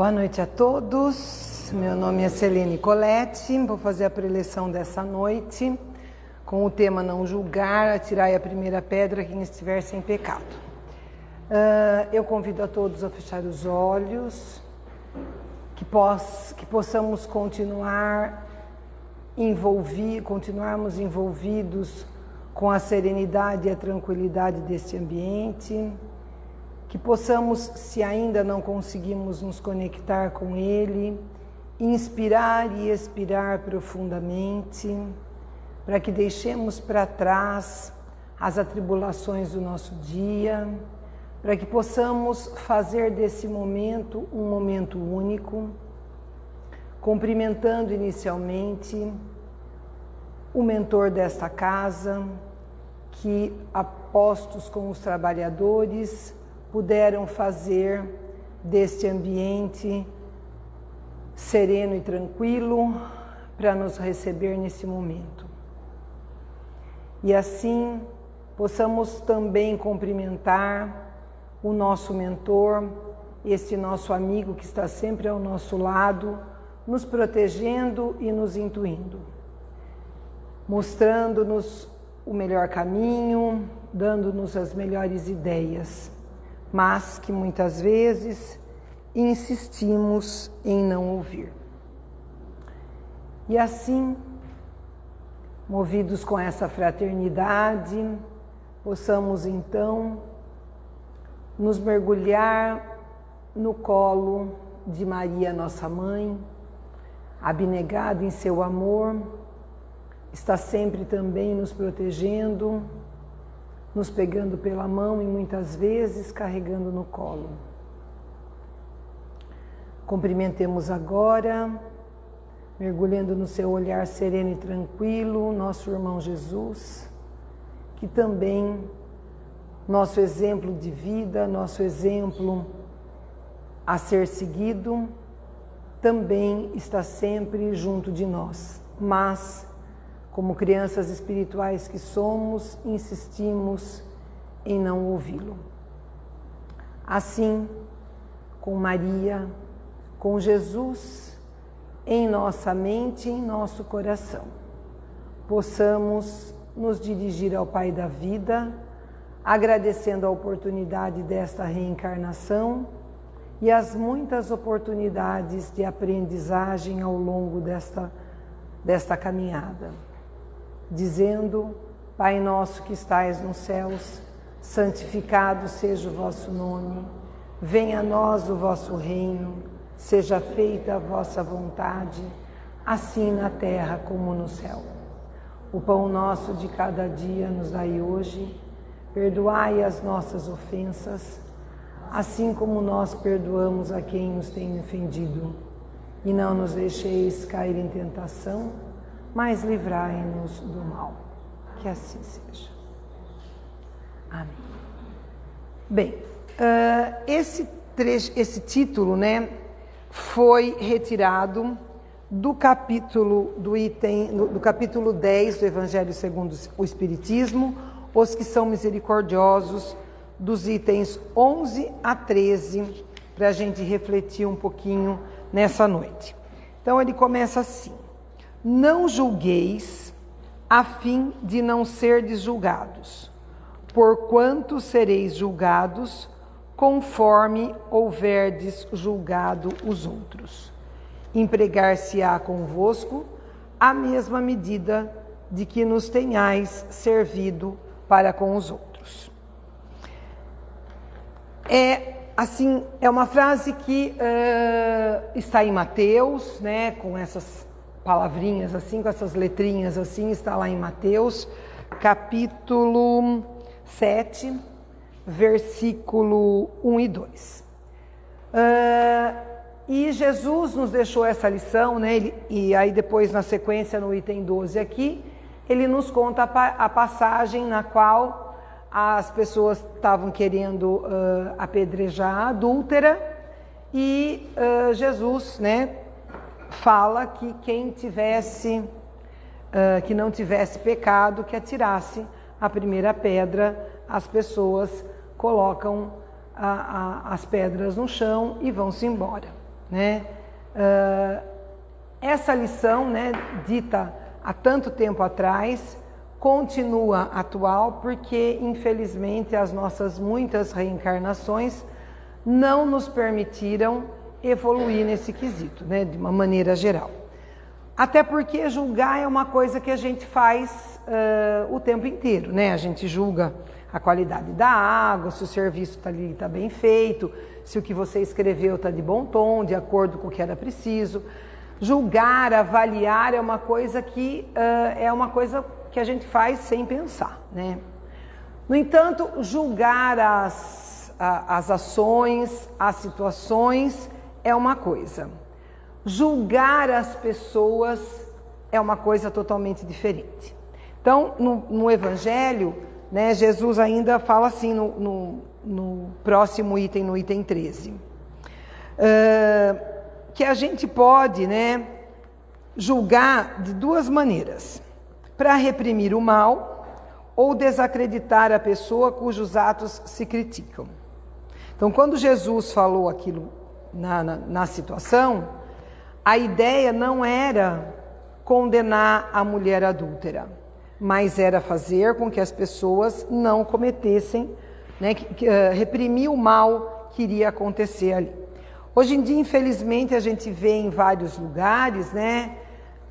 Boa noite a todos. Meu nome é Celene Colette. Vou fazer a preleção dessa noite com o tema Não julgar, atirai a primeira pedra quem estiver sem pecado. Uh, eu convido a todos a fechar os olhos, que, poss que possamos continuar envolver, continuarmos envolvidos com a serenidade e a tranquilidade deste ambiente que possamos, se ainda não conseguimos nos conectar com Ele, inspirar e expirar profundamente, para que deixemos para trás as atribulações do nosso dia, para que possamos fazer desse momento um momento único, cumprimentando inicialmente o mentor desta casa, que apostos com os trabalhadores, puderam fazer deste ambiente sereno e tranquilo para nos receber nesse momento. E assim possamos também cumprimentar o nosso mentor, este nosso amigo que está sempre ao nosso lado, nos protegendo e nos intuindo, mostrando-nos o melhor caminho, dando-nos as melhores ideias mas que muitas vezes insistimos em não ouvir. E assim, movidos com essa fraternidade, possamos então nos mergulhar no colo de Maria, nossa mãe, abnegada em seu amor, está sempre também nos protegendo nos pegando pela mão e muitas vezes carregando no colo. Cumprimentemos agora, mergulhando no seu olhar sereno e tranquilo, nosso irmão Jesus, que também nosso exemplo de vida, nosso exemplo a ser seguido, também está sempre junto de nós, mas como crianças espirituais que somos, insistimos em não ouvi-lo. Assim, com Maria, com Jesus em nossa mente e em nosso coração, possamos nos dirigir ao Pai da vida, agradecendo a oportunidade desta reencarnação e as muitas oportunidades de aprendizagem ao longo desta, desta caminhada dizendo: Pai nosso que estais nos céus, santificado seja o vosso nome, venha a nós o vosso reino, seja feita a vossa vontade, assim na terra como no céu. O pão nosso de cada dia nos dai hoje, perdoai as nossas ofensas, assim como nós perdoamos a quem nos tem ofendido. E não nos deixeis cair em tentação, mas livrai-nos do mal. Que assim seja. Amém. Bem, uh, esse, trecho, esse título né, foi retirado do capítulo do item do capítulo 10 do Evangelho segundo o Espiritismo, os que são misericordiosos, dos itens 11 a 13, para a gente refletir um pouquinho nessa noite. Então ele começa assim: não julgueis, a fim de não serdes julgados, porquanto sereis julgados conforme houverdes julgado os outros. Empregar-se-á convosco a mesma medida de que nos tenhais servido para com os outros. É assim, é uma frase que uh, está em Mateus, né, com essas palavrinhas assim, com essas letrinhas assim, está lá em Mateus, capítulo 7, versículo 1 e 2. Uh, ah, e Jesus nos deixou essa lição, né? Ele, e aí depois na sequência no item 12 aqui, ele nos conta a, a passagem na qual as pessoas estavam querendo uh, apedrejar a adúltera e uh, Jesus, né, fala que quem tivesse, uh, que não tivesse pecado, que atirasse a primeira pedra, as pessoas colocam a, a, as pedras no chão e vão-se embora. Né? Uh, essa lição, né, dita há tanto tempo atrás, continua atual porque, infelizmente, as nossas muitas reencarnações não nos permitiram evoluir nesse quesito, né, de uma maneira geral. Até porque julgar é uma coisa que a gente faz uh, o tempo inteiro, né? A gente julga a qualidade da água, se o serviço está ali está bem feito, se o que você escreveu está de bom tom, de acordo com o que era preciso. Julgar, avaliar é uma coisa que uh, é uma coisa que a gente faz sem pensar, né? No entanto, julgar as, as ações, as situações é uma coisa. Julgar as pessoas é uma coisa totalmente diferente. Então, no, no Evangelho, né, Jesus ainda fala assim no, no, no, próximo item, no item 13, uh, que a gente pode né, julgar de duas maneiras: para reprimir o mal ou desacreditar a pessoa cujos atos se criticam. Então, quando Jesus falou aquilo na, na, na situação, a ideia não era condenar a mulher adúltera, mas era fazer com que as pessoas não cometessem, né, que, que, uh, reprimir o mal que iria acontecer ali. Hoje em dia, infelizmente, a gente vê em vários lugares, né,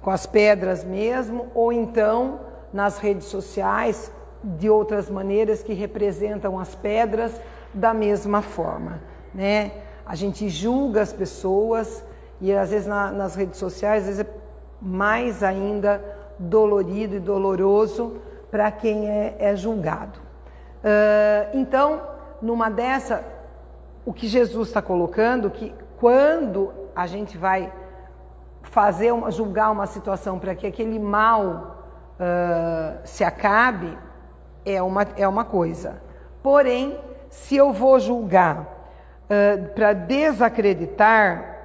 com as pedras mesmo, ou então nas redes sociais, de outras maneiras que representam as pedras da mesma forma, né? A gente julga as pessoas, e às vezes na, nas redes sociais, às vezes é mais ainda dolorido e doloroso para quem é, é julgado. Uh, então, numa dessa, o que Jesus está colocando, que quando a gente vai fazer uma, julgar uma situação para que aquele mal uh, se acabe, é uma, é uma coisa. Porém, se eu vou julgar uh, para desacreditar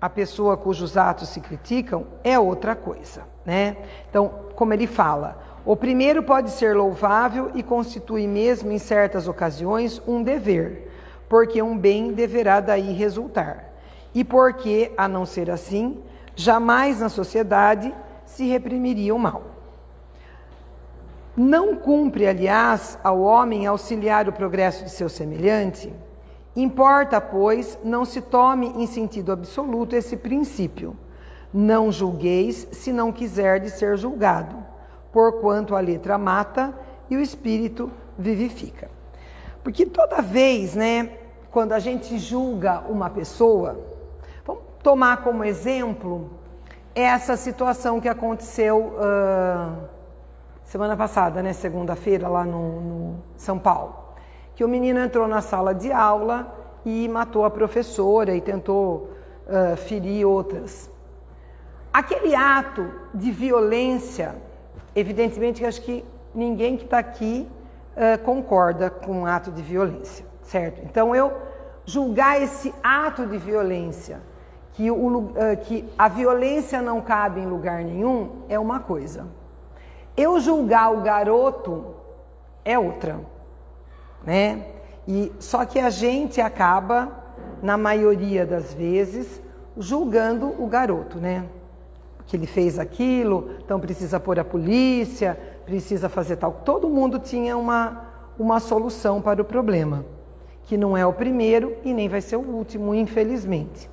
a pessoa cujos atos se criticam é outra coisa, né? Então, como ele fala, o primeiro pode ser louvável e constitui mesmo em certas ocasiões um dever, porque um bem deverá daí resultar. E porque, a não ser assim, jamais na sociedade se reprimiria o mal. Não cumpre, aliás, ao homem auxiliar o progresso de seu semelhante Importa, pois, não se tome em sentido absoluto esse princípio. Não julgueis se não quiserdes ser julgado, porquanto a letra mata e o espírito vivifica. Porque toda vez, né, quando a gente julga uma pessoa, vamos tomar como exemplo essa situação que aconteceu uh, semana passada, né, segunda-feira, lá no, no São Paulo que o menino entrou na sala de aula e matou a professora e tentou uh, ferir outras. Aquele ato de violência, evidentemente, acho que ninguém que está aqui uh, concorda com um ato de violência, certo? Então, eu julgar esse ato de violência, que, o, uh, que a violência não cabe em lugar nenhum, é uma coisa. Eu julgar o garoto é outra né? E só que a gente acaba, na maioria das vezes, julgando o garoto, né? Que ele fez aquilo, então precisa pôr a polícia, precisa fazer tal. Todo mundo tinha uma, uma solução para o problema, que não é o primeiro e nem vai ser o último, infelizmente.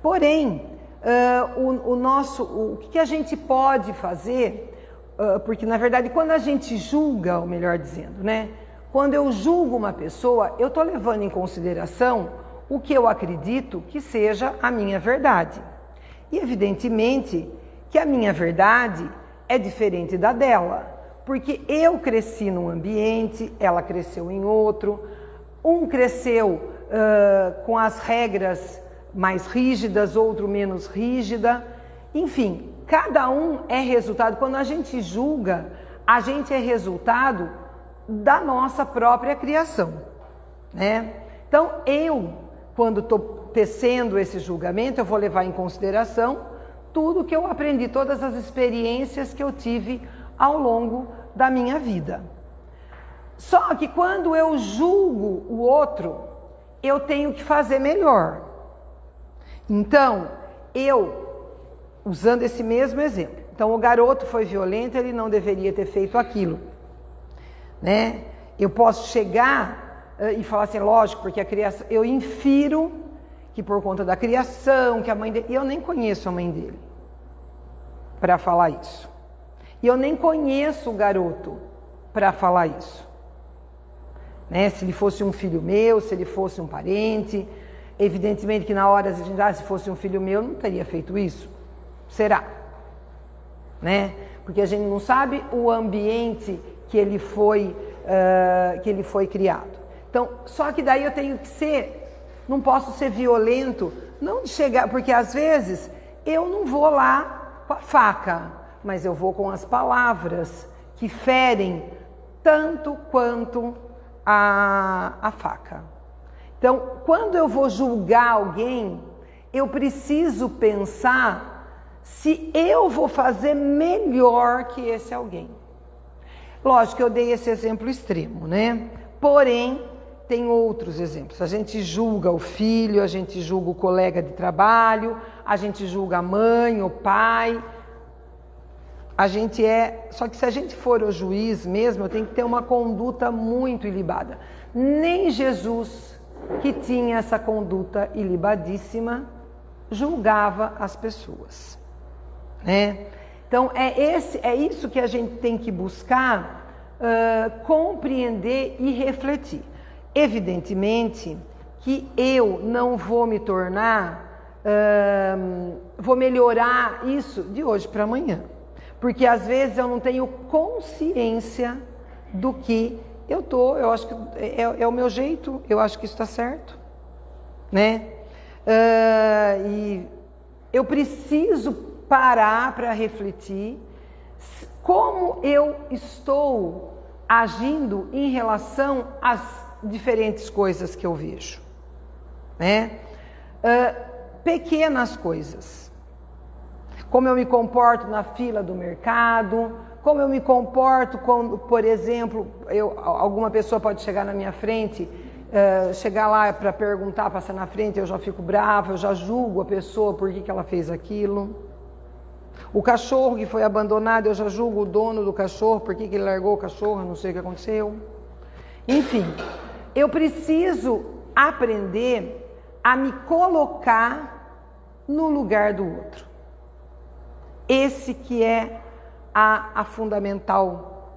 Porém, uh, o, o, nosso, o, que a gente pode fazer, uh, porque na verdade quando a gente julga, ou melhor dizendo, né? Quando eu julgo uma pessoa, eu estou levando em consideração o que eu acredito que seja a minha verdade. E evidentemente que a minha verdade é diferente da dela, porque eu cresci num ambiente, ela cresceu em outro, um cresceu uh, com as regras mais rígidas, outro menos rígida. Enfim, cada um é resultado. Quando a gente julga, a gente é resultado da nossa própria criação, né? Então, eu, quando estou tecendo esse julgamento, eu vou levar em consideração tudo que eu aprendi, todas as experiências que eu tive ao longo da minha vida. Só que quando eu julgo o outro, eu tenho que fazer melhor. Então, eu, usando esse mesmo exemplo, então o garoto foi violento, ele não deveria ter feito aquilo, né? Eu posso chegar uh, e falar assim, lógico, porque a criação, eu infiro que por conta da criação, que a mãe dele, eu nem conheço a mãe dele para falar isso. E eu nem conheço o garoto para falar isso. Né? Se ele fosse um filho meu, se ele fosse um parente, evidentemente que na hora a gente, ah, se fosse um filho meu, não teria feito isso. Será? Né? Porque a gente não sabe o ambiente que ele foi, uh, que ele foi criado. Então, só que daí eu tenho que ser não posso ser violento, não de chegar, porque às vezes eu não vou lá com a faca, mas eu vou com as palavras que ferem tanto quanto a, a faca. Então, quando eu vou julgar alguém, eu preciso pensar se eu vou fazer melhor que esse alguém. Lógico que eu dei esse exemplo extremo, né? Porém, tem outros exemplos. A gente julga o filho, a gente julga o colega de trabalho, a gente julga a mãe, o pai. A gente é. Só que se a gente for o juiz mesmo, tem que ter uma conduta muito ilibada. Nem Jesus, que tinha essa conduta ilibadíssima, julgava as pessoas. Né? Então é, esse, é isso que a gente tem que buscar uh, compreender e refletir. Evidentemente que eu não vou me tornar, hum, vou melhorar isso de hoje para amanhã. Porque às vezes eu não tenho consciência do que eu tô, eu acho que é, é o meu jeito, eu acho que isso está certo, né? Uh, e eu preciso parar para refletir como eu estou agindo em relação às diferentes coisas que eu vejo. Né? Uh, pequenas coisas. Como eu me comporto na fila do mercado, como eu me comporto quando, por exemplo, eu, alguma pessoa pode chegar na minha frente, uh, chegar lá para perguntar, passar na frente, eu já fico brava, eu já julgo a pessoa por que, que ela fez aquilo. O cachorro que foi abandonado, eu já julgo o dono do cachorro, por que, que ele largou o cachorro, não sei o que aconteceu. Enfim, eu preciso aprender a me colocar no lugar do outro. Esse que é a, a fundamental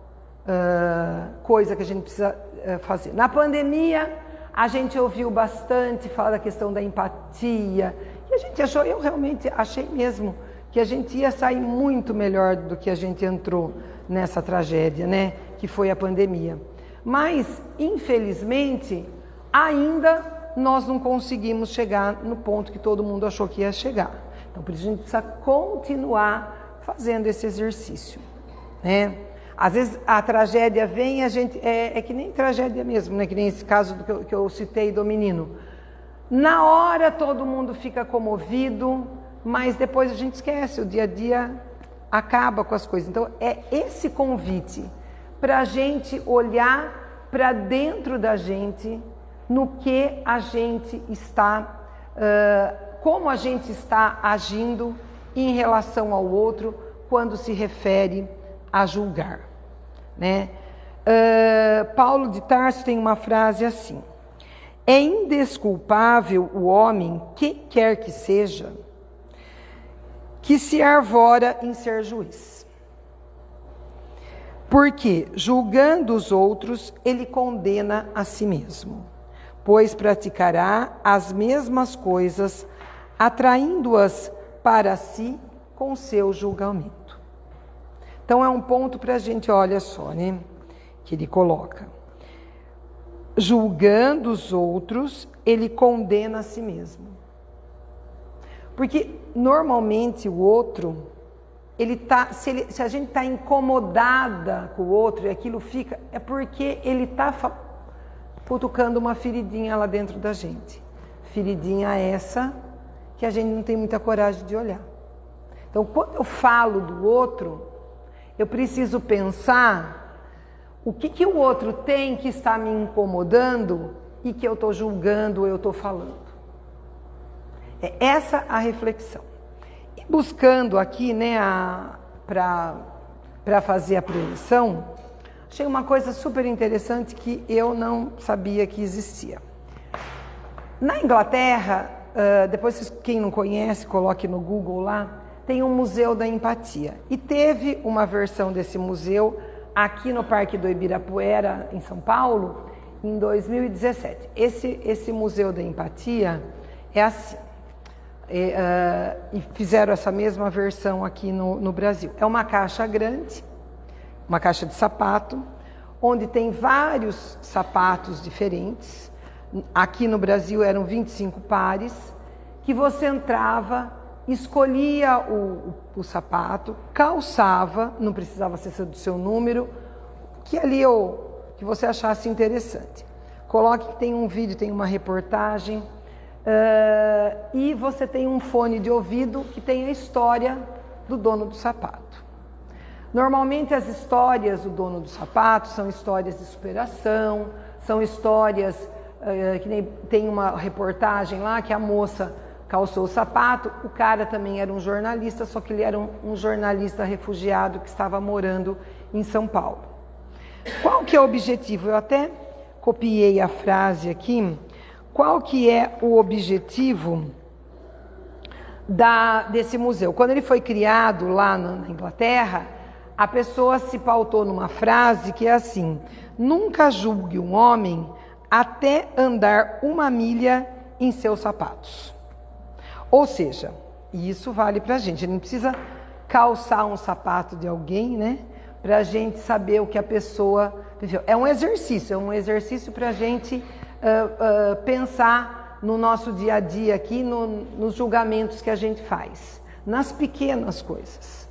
uh, coisa que a gente precisa uh, fazer. Na pandemia, a gente ouviu bastante falar da questão da empatia, e a gente achou, eu realmente achei mesmo, que a gente ia sair muito melhor do que a gente entrou nessa tragédia, né? Que foi a pandemia. Mas, infelizmente, ainda nós não conseguimos chegar no ponto que todo mundo achou que ia chegar. Então, por isso a gente precisa continuar fazendo esse exercício. Né? Às vezes a tragédia vem, a gente é, é que nem tragédia mesmo, né? que nem esse caso que eu, que eu citei do menino. Na hora todo mundo fica comovido, mas depois a gente esquece, o dia a dia acaba com as coisas. Então é esse convite para a gente olhar para dentro da gente, no que a gente está, uh, como a gente está agindo em relação ao outro quando se refere a julgar. Né? Uh, Paulo de Tarso tem uma frase assim: É indesculpável o homem, que quer que seja, que se arvora em ser juiz. Porque, julgando os outros, ele condena a si mesmo, pois praticará as mesmas coisas, atraindo-as para si com seu julgamento. Então, é um ponto para a gente, olha só, né? Que ele coloca. Julgando os outros, ele condena a si mesmo. Porque, normalmente, o outro ele tá, se, ele, se a gente está incomodada com o outro e aquilo fica, é porque ele está cutucando uma feridinha lá dentro da gente. Feridinha essa que a gente não tem muita coragem de olhar. Então, quando eu falo do outro, eu preciso pensar o que, que o outro tem que está me incomodando e que eu estou julgando ou eu estou falando. É essa a reflexão. E buscando aqui, né, para fazer a prevenção, achei uma coisa super interessante que eu não sabia que existia. Na Inglaterra, uh, depois quem não conhece, coloque no Google lá, tem um Museu da Empatia. E teve uma versão desse museu aqui no Parque do Ibirapuera, em São Paulo, em 2017. Esse, esse Museu da Empatia é assim. E, uh, e fizeram essa mesma versão aqui no, no Brasil. É uma caixa grande, uma caixa de sapato, onde tem vários sapatos diferentes. Aqui no Brasil eram 25 pares, que você entrava, escolhia o, o, o sapato, calçava, não precisava ser do seu número, que ali eu que você achasse interessante. Coloque que tem um vídeo, tem uma reportagem uh, e você tem um fone de ouvido que tem a história do dono do sapato. Normalmente as histórias do dono do sapato são histórias de superação, são histórias uh, que nem tem uma reportagem lá que a moça calçou o sapato, o cara também era um jornalista, só que ele era um, um jornalista refugiado que estava morando em São Paulo. Qual que é o objetivo? Eu até copiei a frase aqui. Qual que é o objetivo da, desse museu? Quando ele foi criado lá na Inglaterra, a pessoa se pautou numa frase que é assim: nunca julgue um homem até andar uma milha em seus sapatos. Ou seja, isso vale para a gente. Gente não precisa calçar um sapato de alguém, né? para a gente saber o que a pessoa viveu. É um exercício, é um exercício para a gente uh, pensar no nosso dia a dia aqui, no, nos julgamentos que a gente faz, nas pequenas coisas,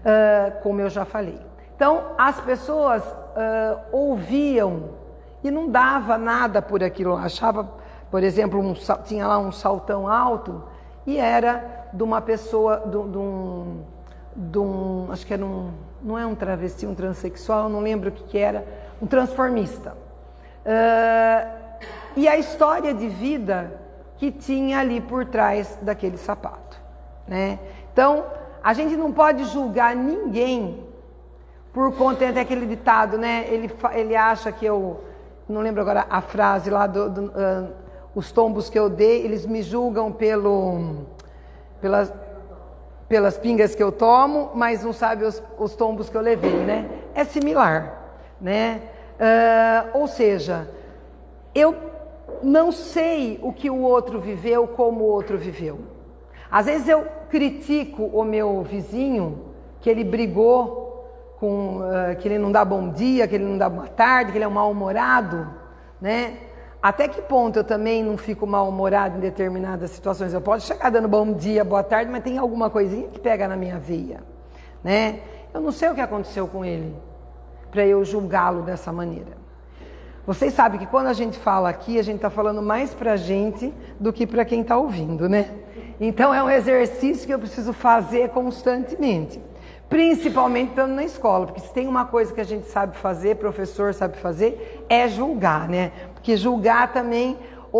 uh, como eu já falei. Então, as pessoas ouviam e não dava nada por aquilo, achava, por exemplo, um, tinha lá um saltão alto e era de uma pessoa, de, de um, de um acho que era um não é um travesti, um transexual, não lembro o que, que era, um transformista. Uh, e a história de vida que tinha ali por trás daquele sapato. Né? Então, a gente não pode julgar ninguém por conta até aquele ditado, né? Ele, ele acha que eu, não lembro agora a frase lá do, do uh, os tombos que eu dei, eles me julgam pelo, pelas, pelas pingas que eu tomo, mas não sabe os, os tombos que eu levei, né? É similar, né? Uh, ou seja, eu não sei o que o outro viveu, como o outro viveu. Às vezes eu critico o meu vizinho que ele brigou com uh, que ele não dá bom dia, que ele não dá boa tarde, que ele é um mal-humorado, né? Até que ponto eu também não fico mal-humorado em determinadas situações? Eu posso chegar dando bom dia, boa tarde, mas tem alguma coisinha que pega na minha veia, né? Eu não sei o que aconteceu com ele para eu julgá-lo dessa maneira. Vocês sabem que quando a gente fala aqui, a gente está falando mais para a gente do que para quem está ouvindo, né? Então é um exercício que eu preciso fazer constantemente. Principalmente estando na escola, porque se tem uma coisa que a gente sabe fazer, professor sabe fazer, é julgar, né? Porque julgar também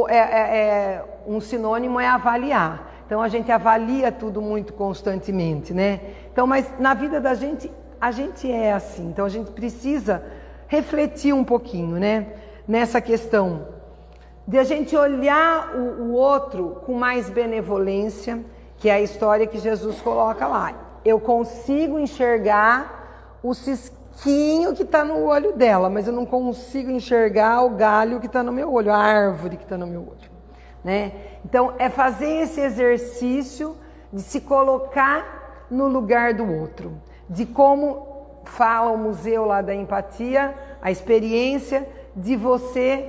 é, é, é um sinônimo é avaliar. Então a gente avalia tudo muito constantemente, né? Então, mas na vida da gente, a gente é assim. Então a gente precisa refletir um pouquinho, né? Nessa questão de a gente olhar o, o outro com mais benevolência, que é a história que Jesus coloca lá eu consigo enxergar o cisquinho que está no olho dela, mas eu não consigo enxergar o galho que está no meu olho, a árvore que está no meu olho. Né? Então, é fazer esse exercício de se colocar no lugar do outro, de como fala o museu lá da empatia, a experiência de você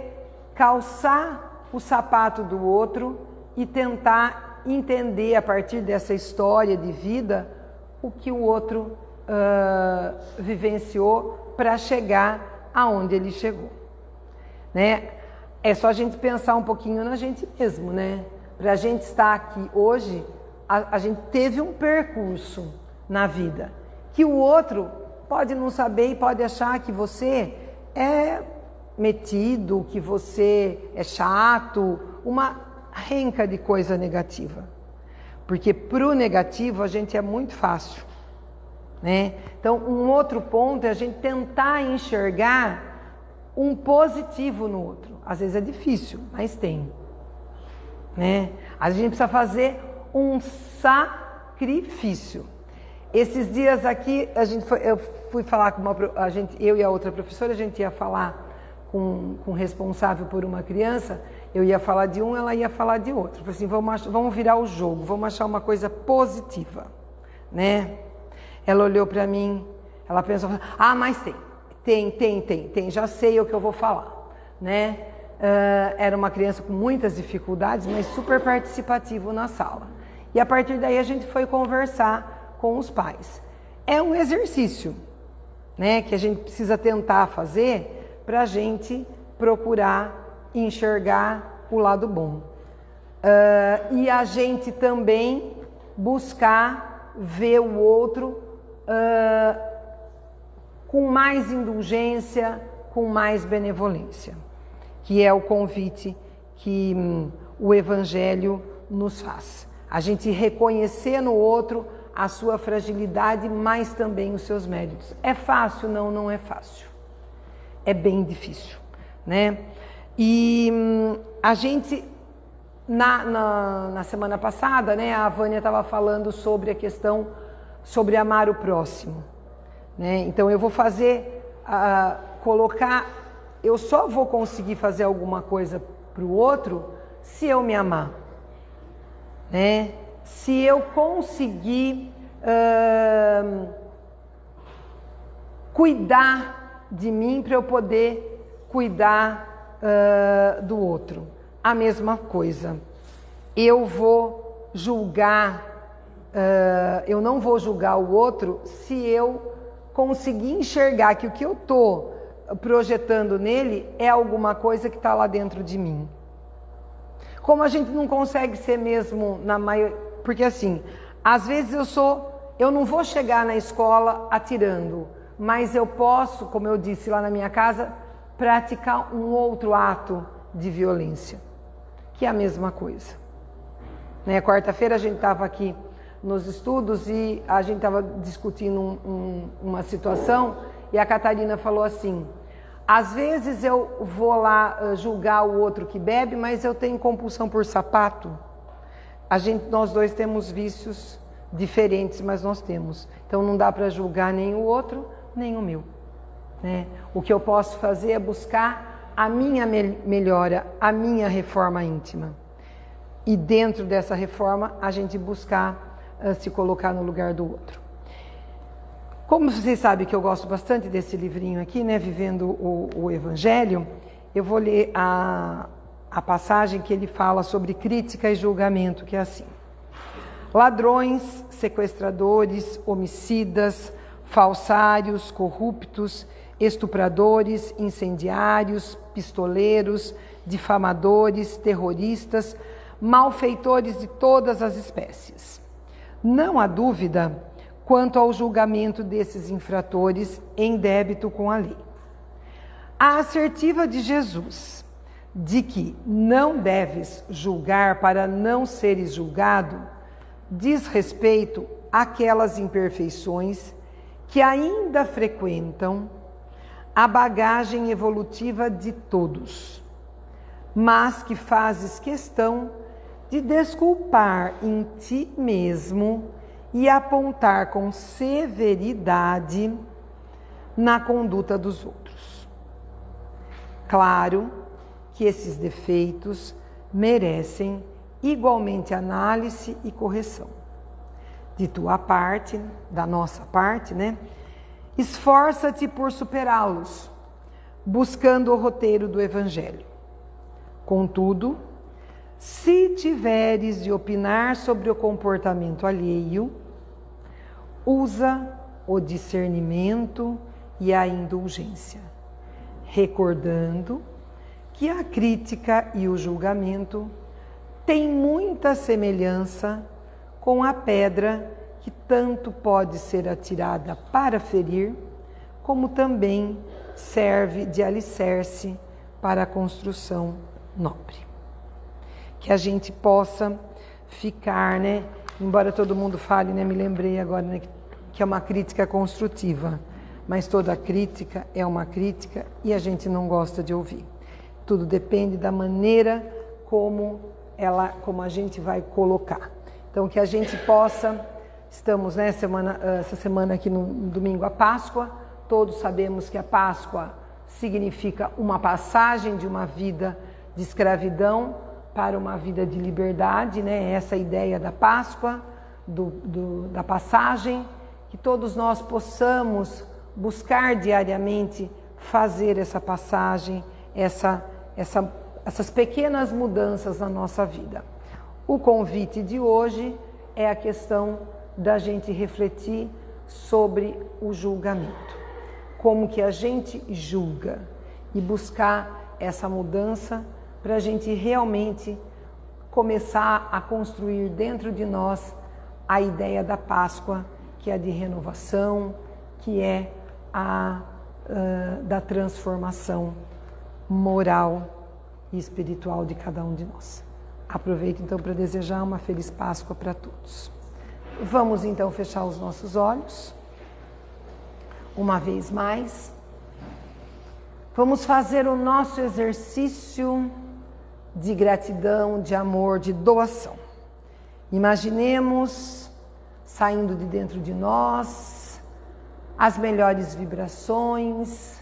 calçar o sapato do outro e tentar entender a partir dessa história de vida o que o outro uh, vivenciou para chegar aonde ele chegou. Né? É só a gente pensar um pouquinho na gente mesmo, né? Para a gente estar aqui hoje, a, a gente teve um percurso na vida que o outro pode não saber e pode achar que você é metido, que você é chato, uma renca de coisa negativa. Porque para o negativo a gente é muito fácil. Né? Então, um outro ponto é a gente tentar enxergar um positivo no outro. Às vezes é difícil, mas tem. Né? A gente precisa fazer um sacrifício. Esses dias aqui, a gente foi, eu fui falar com uma, a gente, eu e a outra professora, a gente ia falar com, com o responsável por uma criança, eu ia falar de um, ela ia falar de outro. Falei assim, vamos, vamos virar o jogo, vamos achar uma coisa positiva, né? Ela olhou para mim, ela pensou, ah, mas tem, tem, tem, tem, tem, já sei o que eu vou falar, né? Uh, era uma criança com muitas dificuldades, mas super participativo na sala. E a partir daí a gente foi conversar com os pais. É um exercício, né, que a gente precisa tentar fazer para a gente procurar enxergar o lado bom. Uh, e a gente também buscar ver o outro uh, com mais indulgência, com mais benevolência, que é o convite que hum, o Evangelho nos faz. A gente reconhecer no outro a sua fragilidade, mas também os seus méritos. É fácil? Não, não é fácil. É bem difícil, né? E hum, a gente, na, na, na semana passada, né, a Vânia estava falando sobre a questão sobre amar o próximo. Né? Então eu vou fazer, uh, colocar, eu só vou conseguir fazer alguma coisa para o outro se eu me amar. Né? Se eu conseguir cuidar de mim para eu poder cuidar uh, do outro. A mesma coisa. Eu vou julgar uh, eu não vou julgar o outro se eu conseguir enxergar que o que eu estou projetando nele é alguma coisa que está lá dentro de mim. Como a gente não consegue ser mesmo na maioria. Porque assim, às vezes eu sou. Eu não vou chegar na escola atirando, mas eu posso, como eu disse lá na minha casa, praticar um outro ato de violência, que é a mesma coisa. Né? Quarta-feira a gente estava aqui nos estudos e a gente estava discutindo um, um, uma situação e a Catarina falou assim: às vezes eu vou lá uh, julgar o outro que bebe, mas eu tenho compulsão por sapato. A gente, nós dois temos vícios diferentes, mas nós temos. Então não dá para julgar nem o outro, nem o meu. Né? O que eu posso fazer é buscar a minha melhora, a minha reforma íntima. E dentro dessa reforma, a gente buscar se colocar no lugar do outro. Como vocês sabem que eu gosto bastante desse livrinho aqui, né, Vivendo o, o Evangelho, eu vou ler a, a passagem que ele fala sobre crítica e julgamento, que é assim: ladrões, sequestradores, homicidas, falsários, corruptos, estupradores, incendiários, pistoleiros, difamadores, terroristas, malfeitores de todas as espécies não há dúvida quanto ao julgamento desses infratores em débito com a lei. A assertiva de Jesus de que não deves julgar para não seres julgado diz respeito àquelas imperfeições que ainda frequentam a bagagem evolutiva de todos, mas que fazes questão de desculpar em ti mesmo e apontar com severidade na conduta dos outros. Claro que esses defeitos merecem igualmente análise e correção. De tua parte, da nossa parte, né? Esforça-te por superá-los, buscando o roteiro do Evangelho. Contudo, se tiveres de opinar sobre o comportamento alheio, usa o discernimento e a indulgência, recordando que a crítica e o julgamento têm muita semelhança com a pedra que tanto pode ser atirada para ferir, como também serve de alicerce para a construção nobre. que a gente possa ficar, né? Embora todo mundo fale, né? Me lembrei agora né, que é uma crítica construtiva, mas toda crítica é uma crítica e a gente não gosta de ouvir. Tudo depende da maneira como ela, como a gente vai colocar. Então que a gente possa, estamos né, semana, essa semana aqui no domingo a Páscoa, todos sabemos que a Páscoa significa uma passagem de uma vida de escravidão para uma vida de liberdade, né? Essa ideia da Páscoa, do, do, da passagem, que todos nós possamos buscar diariamente fazer essa passagem, essa, essa, essas pequenas mudanças na nossa vida. O convite de hoje é a questão da gente refletir sobre o julgamento. Como que a gente julga e buscar essa mudança para a gente realmente começar a construir dentro de nós a ideia da Páscoa, que é de renovação, que é a uh, da transformação moral e espiritual de cada um de nós. Aproveito então para desejar uma feliz Páscoa para todos. Vamos então fechar os nossos olhos. Uma vez mais. Vamos fazer o nosso exercício de gratidão, de amor, de doação. Imaginemos saindo de dentro de nós as melhores vibrações,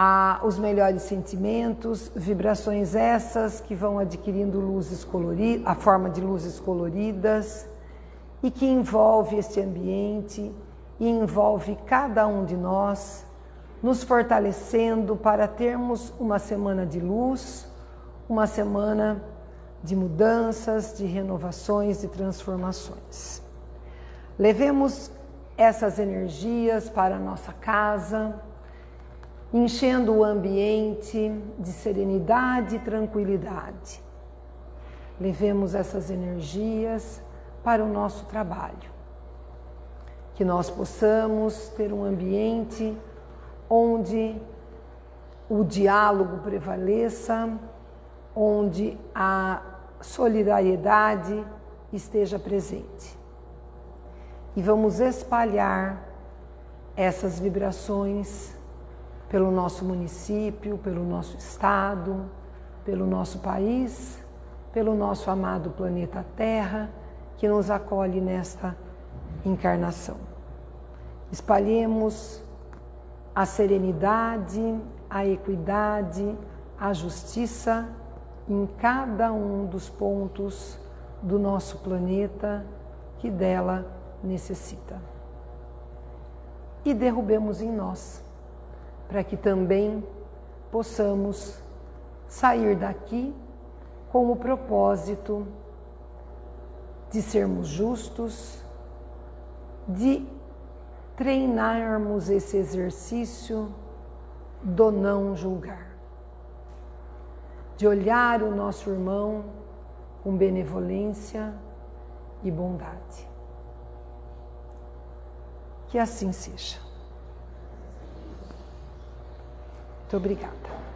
a, os melhores sentimentos, vibrações essas que vão adquirindo luzes coloridas, a forma de luzes coloridas e que envolve este ambiente e envolve cada um de nós, nos fortalecendo para termos uma semana de luz uma semana de mudanças, de renovações, de transformações. Levemos essas energias para a nossa casa, enchendo o ambiente de serenidade e tranquilidade. Levemos essas energias para o nosso trabalho. Que nós possamos ter um ambiente onde o diálogo prevaleça, onde a solidariedade esteja presente. E vamos espalhar essas vibrações pelo nosso município, pelo nosso estado, pelo nosso país, pelo nosso amado planeta Terra, que nos acolhe nesta encarnação. Espalhemos a serenidade, a equidade, a justiça em cada um dos pontos do nosso planeta que dela necessita. E derrubemos em nós, para que também possamos sair daqui com o propósito de sermos justos, de treinarmos esse exercício do não julgar de olhar o nosso irmão com benevolência e bondade. Que assim seja. Muito obrigada.